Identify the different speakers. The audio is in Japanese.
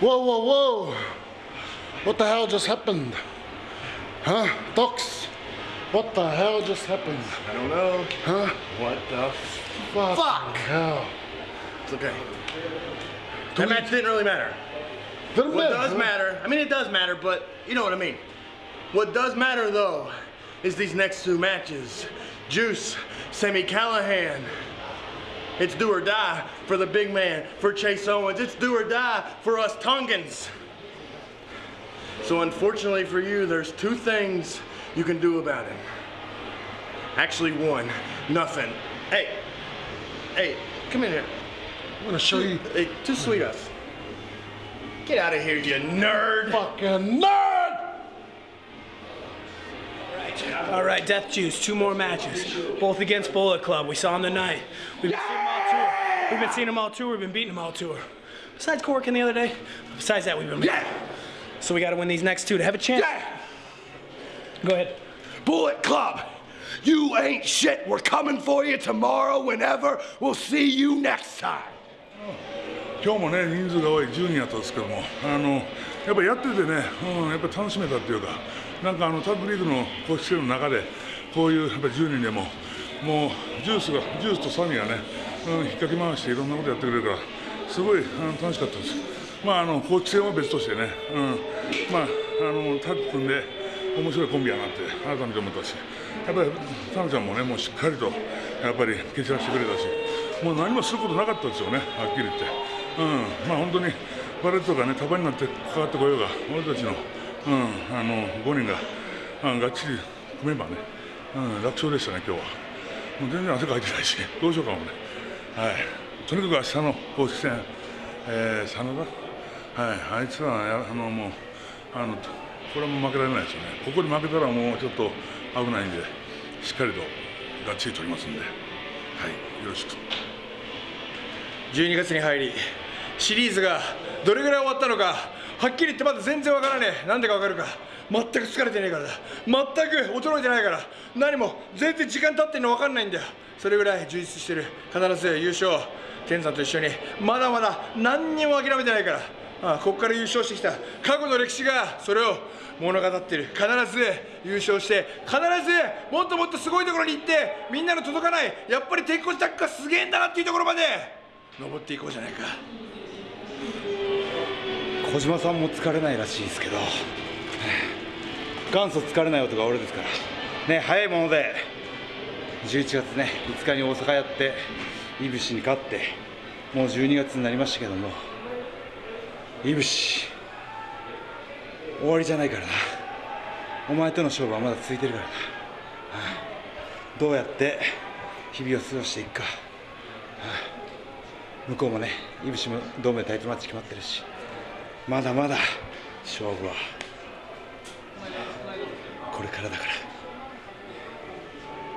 Speaker 1: Whoa, whoa, whoa. What the hell just happened? Huh? Docs? What the hell just happened?
Speaker 2: I don't know.
Speaker 1: Huh?
Speaker 2: What the
Speaker 1: Fuck.
Speaker 2: Fuck.
Speaker 1: Hell.
Speaker 2: It's okay. That match didn't really matter.
Speaker 1: Didn't
Speaker 2: What
Speaker 1: matter,
Speaker 2: does
Speaker 1: huh?
Speaker 2: matter, I mean, it does matter, but you know what I mean. What does matter, though, is these next two matches. Juice, Sammy Callahan. It's do or die for the big man, for Chase Owens. It's do or die for us Tongans. So unfortunately for you, there's two things you can do about it. Actually one, nothing. Hey, hey, come in here.
Speaker 1: I'm gonna show you.
Speaker 2: Hey, two sweet us. Get out of here, you nerd.
Speaker 1: Fucking nerd!
Speaker 3: All right, Death Juice, two more matches, both against Bullet Club. We saw them tonight. We've been We've been seeing them all tour. We've been beating them all tour. Besides Corkin the other day, besides that, we've been.
Speaker 4: Yeah.
Speaker 3: So we got to win these next two to have a chance.
Speaker 4: Yeah.
Speaker 3: Go ahead.
Speaker 4: Bullet Club, you ain't shit. We're coming for you tomorrow, whenever. We'll see you next time.
Speaker 5: 今日もね人数が多い10人やったんですけどもあのやっぱやっててね、うん、やっぱ楽しめたっていうかなんかあのタッグリーグの公式戦の中でこういうやっぱ10人でももうジュースがジュースとサミがね、うん、引っかき回していろんなことやってくれるからすごいあの楽しかったです。まああの公式戦は別としてね、うん、まああのタッグ組んで面白いコンビやなって改めて思ったしやっぱりタナちゃんもねもうしっかりとやっぱり蹴散らしてくれたしもう何もすることなかったですよねはっきり言って。うん、まあ本当にバレットがね束になって関わってこようが俺たちの,、うん、あの5人が、うん、がっちり組めばね、うん、楽勝でしたね今日は。もう全然汗かいてないしどうしようかもね。とにかく明日の公式戦、えー、真田はい。あいつはあのもうあのこれも負けられないですよね。ここで負けたらもうちょっと危ないんでしっかりとがっちり取りますんで。はい。よろしく。
Speaker 2: 12月に入りシリーズがどれぐらい終わったのかはっきり言ってまだ全然わからねえ。なんでかわかるか。全く疲れてねえからだ。全く衰えてないから。何も全然時間経ってんの分かんないんだよ。それぐらい充実してる。必ず優勝。天さんと一緒に。まだまだ何にも諦めてないから。ああここから優勝してきた。過去の歴史が。それを物語ってる。必ず優勝して。必ずもっともっとすごいところに行ってみんなの届かないやっぱり鉄骨タックがすげえんだなっていうところまで登っていこうじゃないか。
Speaker 6: 小島さんも疲れないらしいですけど。元祖疲れない男が俺ですから。ね早いもので。11月ね5日に大阪やっていぶしに勝ってもう12月になりましたけども。いぶし。終わりじゃないからな。お前との勝負はまだ続いてるからな、はあどうやって日々を過ごしていくか、はあ向こうもねいぶしも同盟タイトルマッチ決まってるし。まだまだ勝負はこれからだから。